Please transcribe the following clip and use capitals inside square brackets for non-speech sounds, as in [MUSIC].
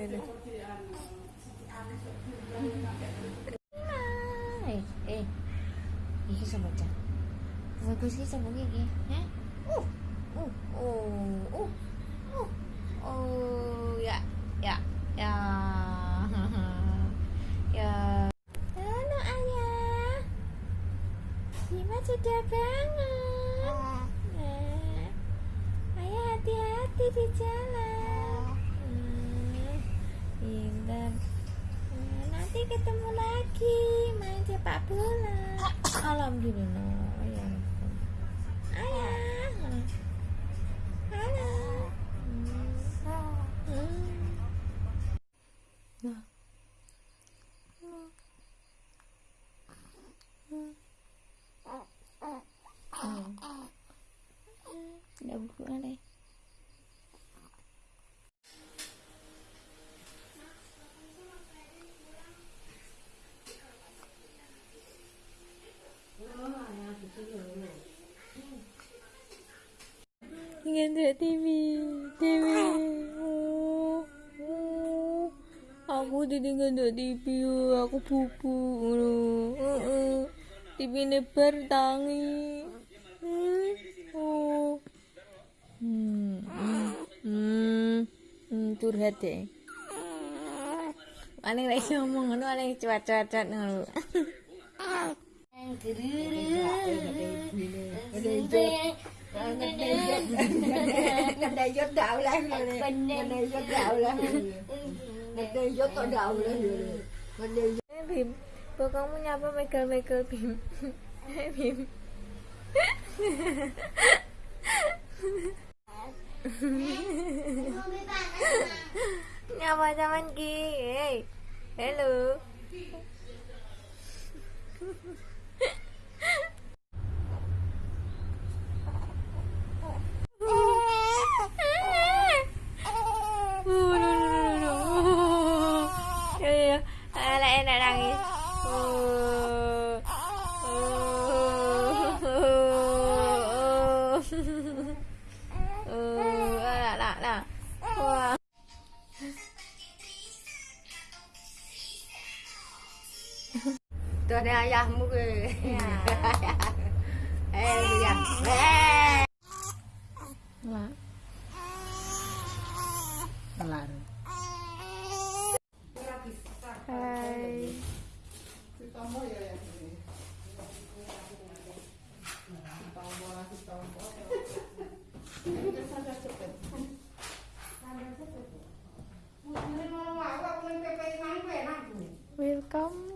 dulu. Eh, eh. Iki sama baca. Bagus sih sama gigi. Hah? Uh. Uh. Oh. Uh. Uh. Oh, ya. Ya. Ya. [LAUGHS] ya. Halo ayah. Bima sudah bangun. Nah. Ayah hati-hati di jalan. Hmm, Nanti ketemu lagi main sepak bola. Alhamdulillah. Ayah. Halo. Hmm. Hmm. Nah. Hmm. Hmm. Hmm. Nggak TV, TV. Oh, oh. Aku jadi nggak TV, aku pupu. Oh, oh. TV nebar tangi. Hmm. Oh. Hmm. Hmm. Hmm. Hmm. Curhat deh. Aneh lagi ngomong ngono aneh cuat-cuat ngono. Ganda yun daw lang. Ganda yun daw lang. Ganda yun to daw lang. Ganda yun. Bim, bố con muốn nhau với Michael, Michael Bim. Bim. nhau vào trong anh kia. Hello. Tuh ada ayahmu ke Ya. [LAUGHS] Eh Eh Lah. Kelar Hai. Welcome.